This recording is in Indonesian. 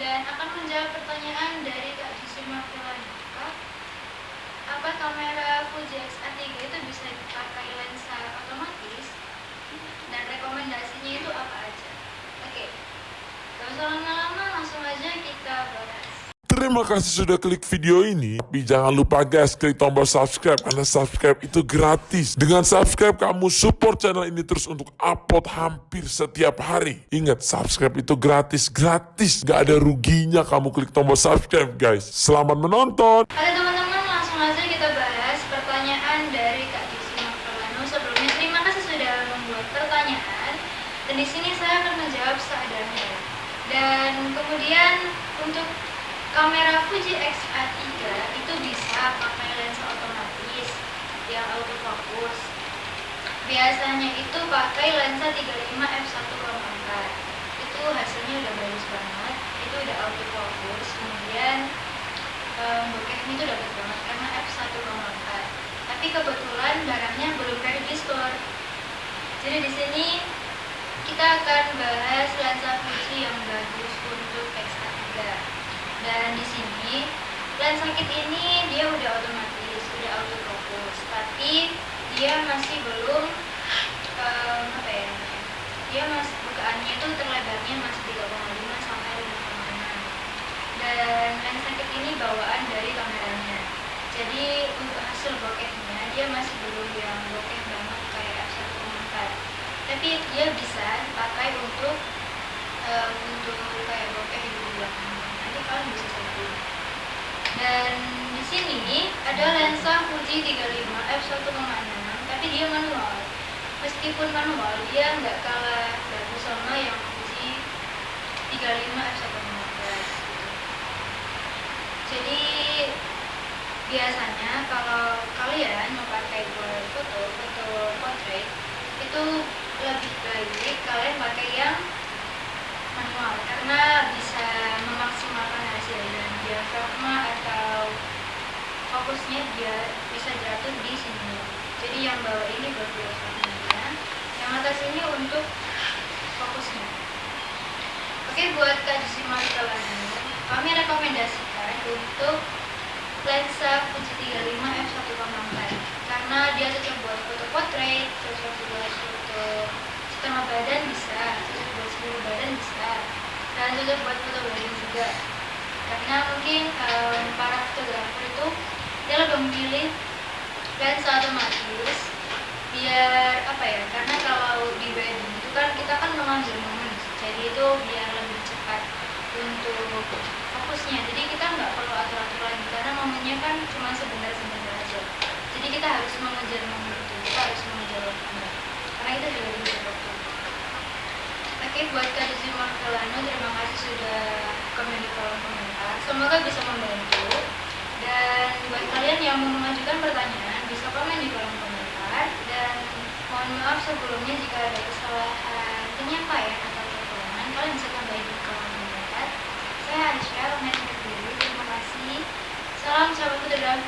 dan akan menjawab pertanyaan dari Kak Jisima Filanika. Apa kamera Fuji X-A3 itu bisa dipakai lensa otomatis? Dan rekomendasinya itu apa aja? Oke, gak usah lama-lama, langsung aja kita bahas. Terima kasih sudah klik video ini. Tapi jangan lupa guys, klik tombol subscribe karena subscribe itu gratis. Dengan subscribe kamu support channel ini terus untuk upload hampir setiap hari. Ingat, subscribe itu gratis, gratis. Gak ada ruginya kamu klik tombol subscribe guys. Selamat menonton. Oke teman-teman, langsung aja kita bahas pertanyaan dari Kak. Sebelumnya terima kasih sudah membuat pertanyaan. Dan di sini saya akan menjawab seadanya. Dan kemudian untuk kamera Fuji X-A3 itu bisa pakai lensa otomatis yang autofocus. Biasanya itu pakai lensa 35 f1.4. Itu hasilnya udah bagus banget. Itu udah autofocus. Kemudian um, bokehnya itu dapat banget karena f1.4 tapi kebetulan barangnya belum ready di store jadi di sini kita akan bahas lensa Fuji yang bagus untuk X-A3 dan di sini lensa kit ini dia udah otomatis udah autofocus. Tapi dia masih belum um, apa ya dia masih bukaannya itu terlebarnya masih 3,5 sampai 5,6 dan lensa kit ini bawaan dari kameranya. Jadi untuk hasil bokehnya dia masih belum yang bokeh banget kayak f1.4 tapi dia bisa dipakai untuk um, untuk kayak bokeh di belakang dan di sini ada lensa Fuji 35 f1.6 tapi dia manual. Meskipun manual dia nggak kalah bagus sama yang Fuji 35 f1.15 jadi biasanya kalau kalian memakai buat foto foto portrait itu lebih baik kalian pakai yang manual karena bisa memaksimalkan hasil dan diafragma atau fokusnya dia bisa jatuh di sini. Jadi yang bawah ini buat yang atas ini untuk fokusnya. Oke buat kak Jisimal kami rekomendasikan untuk lensa Fuji 35 f1.4 karena dia cocok buat foto portrait, cocok buat foto setengah badan bisa, cocok buat seluruh badan bisa, dan cocok buat foto wedding juga. Karena mungkin um, para fotografer itu lebih memilih lensa otomatis biar apa ya? Karena kalau di wedding itu kan kita kan mengambil momen, jadi itu biar lebih cepat untuk fokusnya. Jadi kita nggak perlu atur-atur lagi karena momennya kan cuma sebentar-sebentar aja. Jadi kita harus mengejar momen itu kita harus mengejar waktunya. Karena kita juga di waktu. Oke buat Kak Desi Markelano terima kasih sudah komen di kolom komentar. Semoga bisa membantu dan buat kalian yang mau mengajukan pertanyaan bisa komen di kolom komentar dan mohon maaf sebelumnya jika ada kesalahan penyampaian atau kekurangan kalian bisa tambahin di kolom komentar saya pamit undur diri terima kasih salam sahabat dalam